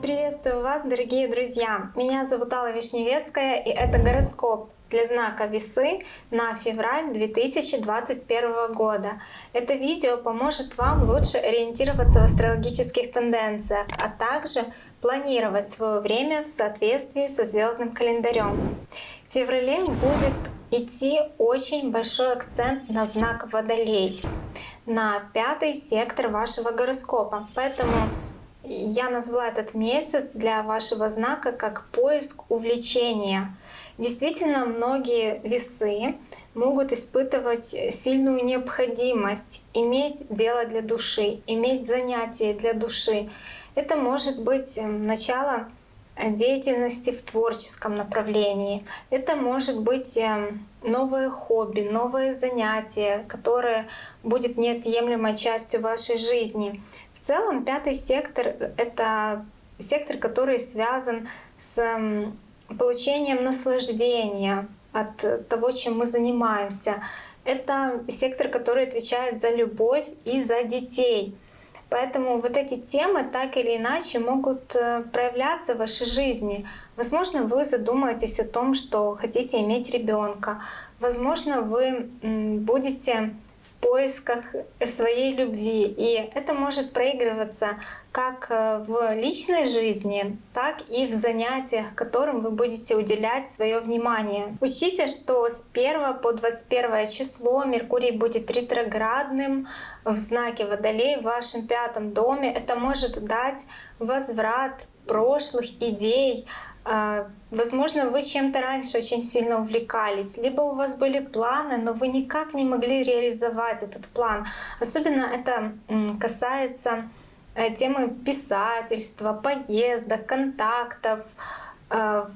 Приветствую вас, дорогие друзья! Меня зовут Алла Вишневецкая, и это гороскоп для знака Весы на февраль 2021 года. Это видео поможет вам лучше ориентироваться в астрологических тенденциях, а также планировать свое время в соответствии со звездным календарем. В феврале будет идти очень большой акцент на знак Водолей, на пятый сектор вашего гороскопа. Поэтому я назвала этот месяц для вашего знака как поиск увлечения. Действительно, многие весы могут испытывать сильную необходимость иметь дело для души, иметь занятие для души. Это может быть начало деятельности в творческом направлении. Это может быть эм, новое хобби, новое занятие, которое будет неотъемлемой частью вашей жизни. В целом пятый сектор — это сектор, который связан с эм, получением наслаждения от того, чем мы занимаемся. Это сектор, который отвечает за любовь и за детей — Поэтому вот эти темы так или иначе могут э, проявляться в вашей жизни. Возможно, вы задумаетесь о том, что хотите иметь ребенка. Возможно, вы будете поисках своей любви. И это может проигрываться как э, в личной жизни, так и в занятиях, которым вы будете уделять свое внимание. Учтите, что с 1 по 21 число Меркурий будет ретроградным в знаке Водолей в вашем пятом доме. Это может дать возврат прошлых идей, возможно, вы чем-то раньше очень сильно увлекались, либо у вас были планы, но вы никак не могли реализовать этот план. Особенно это касается э, темы писательства, поездок, контактов, Э,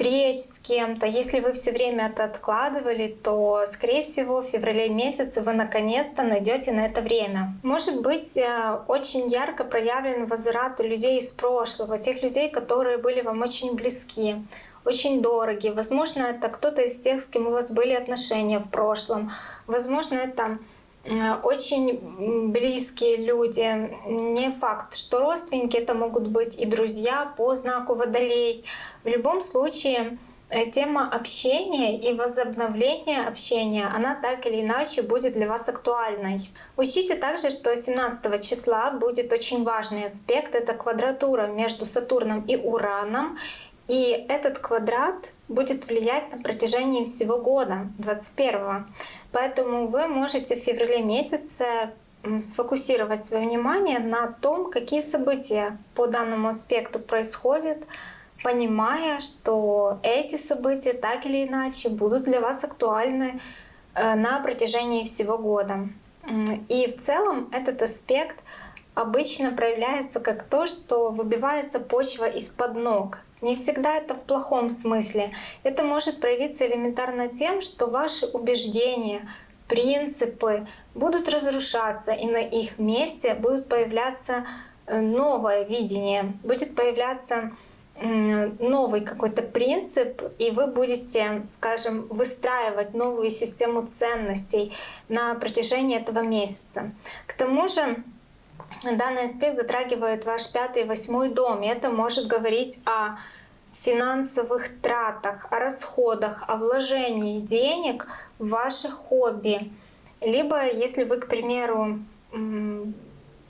встреч с кем-то. Если вы все время это откладывали, то, скорее всего, в феврале месяце вы наконец-то найдете на это время. Может быть, э, очень ярко проявлен возврат людей из прошлого, тех людей, которые были вам очень близки очень дороги. Возможно, это кто-то из тех, с кем у вас были отношения в прошлом. Возможно, это очень близкие люди. Не факт, что родственники, это могут быть и друзья по знаку Водолей. В любом случае, э, тема общения и возобновления общения, она так или иначе будет для вас актуальной. Учтите также, что 17 числа будет очень важный аспект. Это квадратура между Сатурном и Ураном. И этот квадрат будет влиять на протяжении всего года, 21 Поэтому вы можете в феврале месяце сфокусировать свое внимание на том, какие события по данному аспекту происходят, понимая, что эти события так или иначе будут для вас актуальны э, на протяжении всего года. И в целом этот аспект обычно проявляется как то, что выбивается почва из-под ног. Не всегда это в плохом смысле. Это может проявиться элементарно тем, что ваши убеждения, принципы будут разрушаться, и на их месте будет появляться э, новое видение, будет появляться новый какой-то принцип, и вы будете, скажем, выстраивать новую систему ценностей на протяжении этого месяца. К тому же данный аспект затрагивает ваш пятый и восьмой дом, и это может говорить о финансовых тратах, о расходах, о вложении денег в ваши хобби. Либо если вы, к примеру,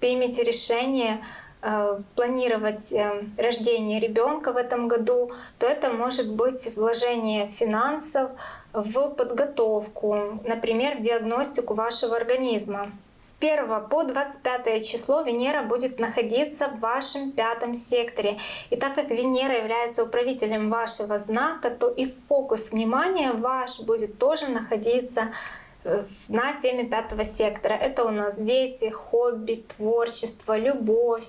примете решение э, планировать э, рождение ребенка в этом году, то это может быть вложение финансов в подготовку, например, в диагностику вашего организма. С 1 по 25 число Венера будет находиться в вашем пятом секторе. И так как Венера является управителем вашего знака, то и фокус внимания ваш будет тоже находиться э, на теме пятого сектора. Это у нас дети, хобби, творчество, любовь,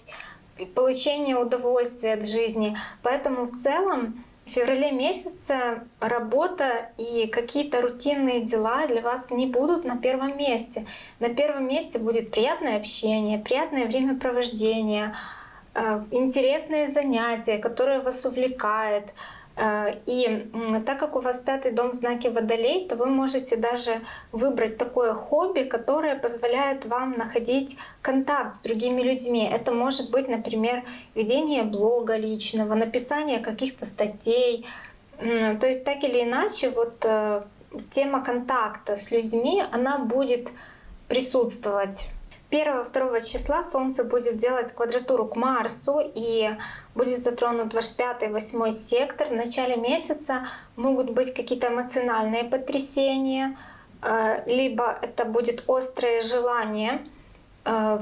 получение удовольствия от жизни. Поэтому в целом в феврале месяце работа и какие-то рутинные дела для вас не будут на первом месте. На первом месте будет приятное общение, приятное времяпровождение, э, интересные занятия, которые вас увлекают, и так как у вас пятый дом в знаке Водолей, то вы можете даже выбрать такое хобби, которое позволяет вам находить контакт с другими людьми. Это может быть, например, ведение блога личного, написание каких-то статей. То есть так или иначе, вот э, тема контакта с людьми, она будет присутствовать 1-2 числа Солнце будет делать квадратуру к Марсу и будет затронут ваш 5-8 сектор. В начале месяца могут быть какие-то эмоциональные потрясения, э, либо это будет острое желание э,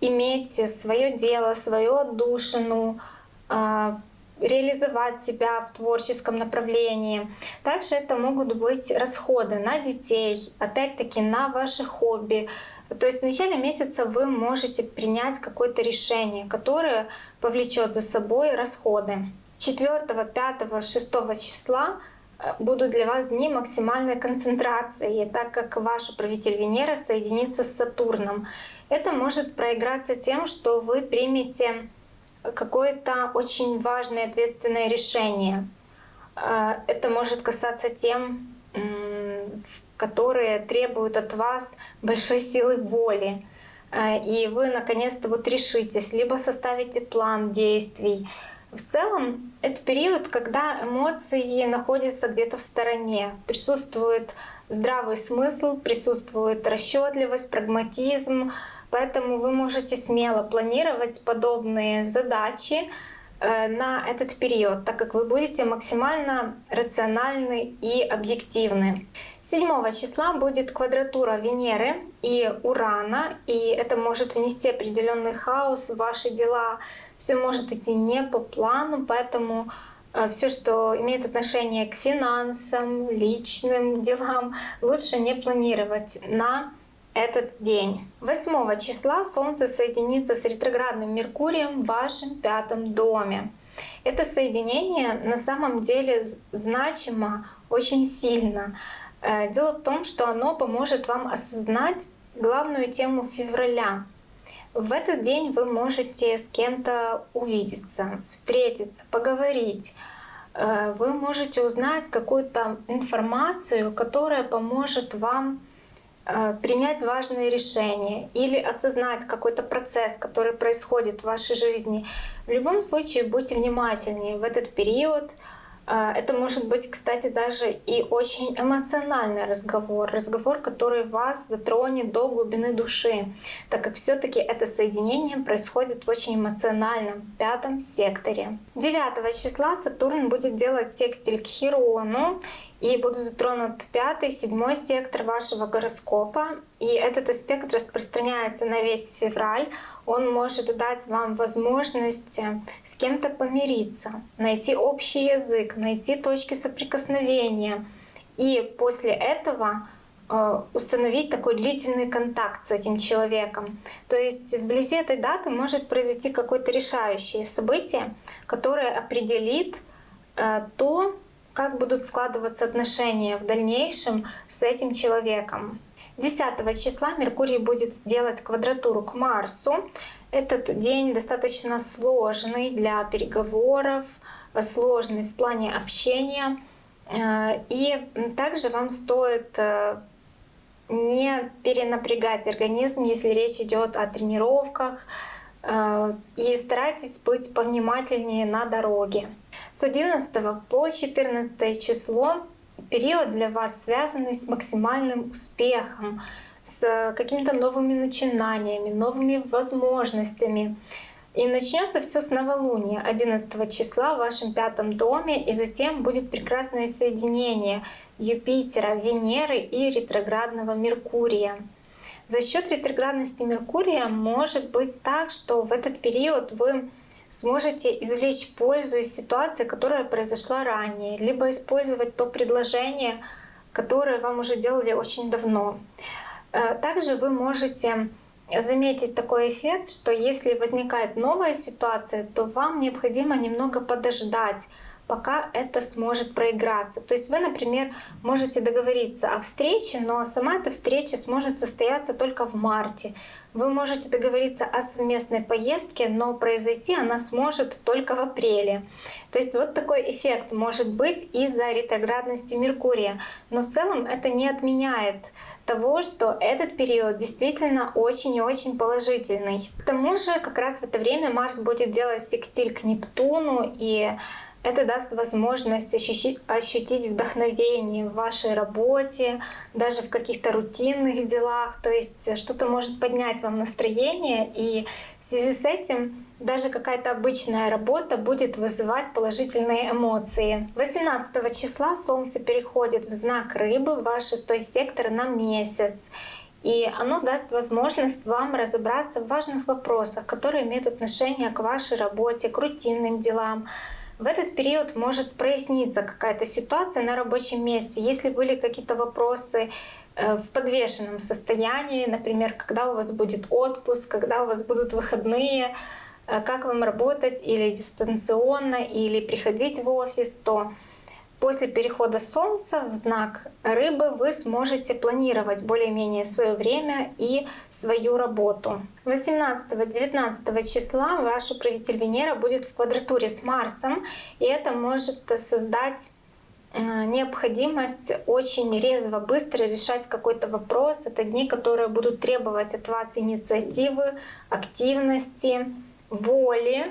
иметь свое дело, свою отдушину, э, реализовать себя в творческом направлении. Также это могут быть расходы на детей, опять-таки на ваши хобби, то есть в начале месяца вы можете принять какое-то решение, которое повлечет за собой расходы. 4, 5, 6 числа э, будут для вас дни максимальной концентрации, так как ваш управитель Венера соединится с Сатурном. Это может проиграться тем, что вы примете какое-то очень важное ответственное решение. Э, это может касаться тем, которые требуют от вас большой силы воли. Э, и вы наконец-то вот решитесь, либо составите план действий. В целом, это период, когда эмоции находятся где-то в стороне. Присутствует здравый смысл, присутствует расчетливость, прагматизм. Поэтому вы можете смело планировать подобные задачи, на этот период, так как вы будете максимально рациональны и объективны. 7 числа будет квадратура Венеры и Урана, и это может внести определенный хаос в ваши дела. Все может идти не по плану, поэтому э, все, что имеет отношение к финансам, личным делам, лучше не планировать на этот день. 8 числа Солнце соединится с ретроградным Меркурием в вашем пятом доме. Это соединение на самом деле значимо очень сильно. Э, дело в том, что оно поможет вам осознать главную тему февраля. В этот день вы можете с кем-то увидеться, встретиться, поговорить. Э, вы можете узнать какую-то информацию, которая поможет вам принять важные решения или осознать какой-то процесс, который происходит в вашей жизни. В любом случае будьте внимательнее в этот период. Э, это может быть, кстати, даже и очень эмоциональный разговор, разговор, который вас затронет до глубины души, так как все таки это соединение происходит в очень эмоциональном пятом секторе. 9 числа Сатурн будет делать секстиль к Хирону, и будут затронут пятый, седьмой сектор вашего гороскопа. И этот аспект распространяется на весь февраль. Он может дать вам возможность э, с кем-то помириться, найти общий язык, найти точки соприкосновения. И после этого э, установить такой длительный контакт с этим человеком. То есть вблизи этой даты может произойти какое-то решающее событие, которое определит э, то, как будут складываться отношения в дальнейшем с этим человеком. 10 числа Меркурий будет делать квадратуру к Марсу. Этот день достаточно сложный для переговоров, сложный в плане общения. Э, и также вам стоит э, не перенапрягать организм, если речь идет о тренировках, и старайтесь быть повнимательнее на дороге. С 11 по 14 число период для вас связанный с максимальным успехом, с какими-то новыми начинаниями, новыми возможностями. И начнется все с новолуния 11 числа в вашем пятом доме, и затем будет прекрасное соединение Юпитера, Венеры и ретроградного Меркурия. За счет ретроградности Меркурия может быть так, что в этот период вы сможете извлечь пользу из ситуации, которая произошла ранее, либо использовать то предложение, которое вам уже делали очень давно. Э, также вы можете заметить такой эффект, что если возникает новая ситуация, то вам необходимо немного подождать, пока это сможет проиграться. То есть вы, например, можете договориться о встрече, но сама эта встреча сможет состояться только в марте. Вы можете договориться о совместной поездке, но произойти она сможет только в апреле. То есть вот такой эффект может быть из-за ретроградности Меркурия. Но в целом это не отменяет того, что этот период действительно очень и очень положительный. К тому же как раз в это время Марс будет делать секстиль к Нептуну, и это даст возможность ощутить, ощутить вдохновение в вашей работе, даже в каких-то рутинных делах. То есть что-то может поднять вам настроение, и в связи с этим даже какая-то обычная работа будет вызывать положительные эмоции. 18 числа Солнце переходит в знак Рыбы, в ваш шестой сектор на месяц. И оно даст возможность вам разобраться в важных вопросах, которые имеют отношение к вашей работе, к рутинным делам, в этот период может проясниться какая-то ситуация на рабочем месте. Если были какие-то вопросы э, в подвешенном состоянии, например, когда у вас будет отпуск, когда у вас будут выходные, э, как вам работать или дистанционно, или приходить в офис, то После перехода Солнца в знак Рыбы вы сможете планировать более-менее свое время и свою работу. 18-19 числа ваш управитель Венера будет в квадратуре с Марсом, и это может создать э, необходимость очень резво, быстро решать какой-то вопрос. Это дни, которые будут требовать от вас инициативы, активности, воли,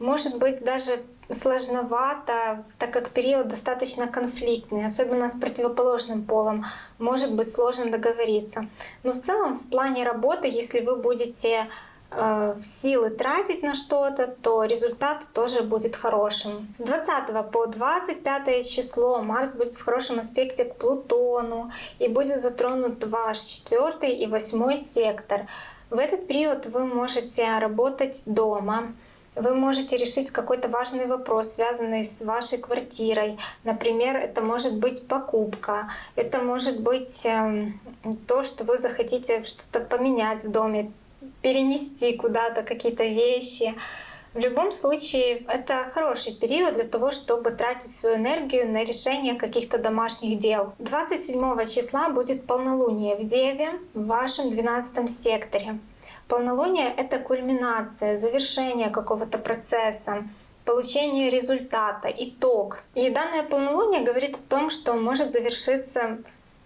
может быть даже сложновато, так как период достаточно конфликтный, особенно с противоположным полом, может быть сложно договориться. Но в целом в плане работы, если вы будете э, силы тратить на что-то, то результат тоже будет хорошим. С 20 по 25 число Марс будет в хорошем аспекте к Плутону и будет затронут ваш четвертый и восьмой сектор. В этот период вы можете работать дома, вы можете решить какой-то важный вопрос, связанный с вашей квартирой. Например, это может быть покупка, это может быть эм, то, что вы захотите что-то поменять в доме, перенести куда-то какие-то вещи. В любом случае, это хороший период для того, чтобы тратить свою энергию на решение каких-то домашних дел. 27 числа будет полнолуние в Деве в вашем 12 секторе. Полнолуние — это кульминация, завершение какого-то процесса, получение результата, итог. И данное полнолуние говорит о том, что может завершиться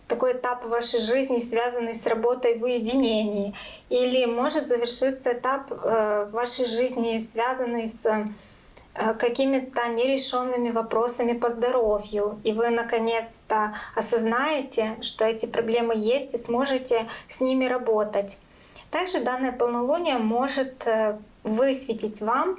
такой этап в вашей жизни, связанный с работой в уединении. Или может завершиться этап э, в вашей жизни, связанный с э, какими-то нерешенными вопросами по здоровью. И вы наконец-то осознаете, что эти проблемы есть и сможете с ними работать. Также данное полнолуние может э, высветить вам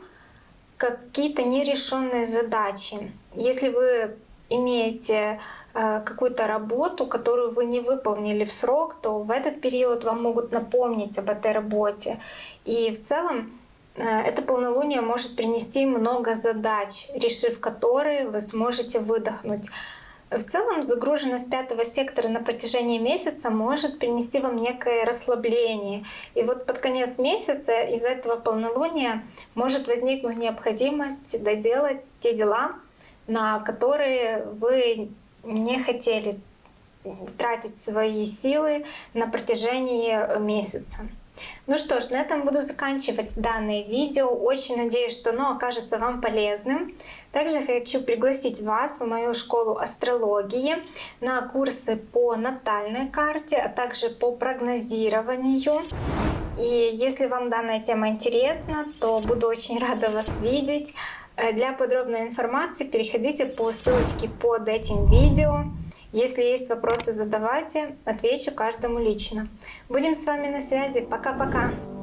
какие-то нерешенные задачи. Если вы имеете э, какую-то работу, которую вы не выполнили в срок, то в этот период вам могут напомнить об этой работе. И в целом э, это полнолуние может принести много задач, решив которые вы сможете выдохнуть. В целом загруженность пятого сектора на протяжении месяца может принести вам некое расслабление. И вот под конец месяца из этого полнолуния может возникнуть необходимость доделать те дела, на которые вы не хотели тратить свои силы на протяжении месяца. Ну что ж, на этом буду заканчивать данное видео. Очень надеюсь, что оно окажется вам полезным. Также хочу пригласить вас в мою школу астрологии на курсы по натальной карте, а также по прогнозированию. И если вам данная тема интересна, то буду очень рада вас видеть. Э, для подробной информации переходите по ссылочке под этим видео. Если есть вопросы, задавайте, отвечу каждому лично. Будем с вами на связи. Пока-пока!